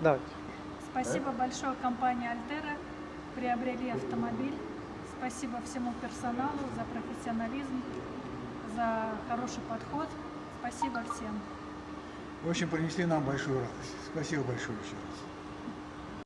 Давайте. Спасибо большое компании Альтера. Приобрели автомобиль. Спасибо всему персоналу за профессионализм, за хороший подход. Спасибо всем. В общем, принесли нам большую радость. Спасибо большое еще раз.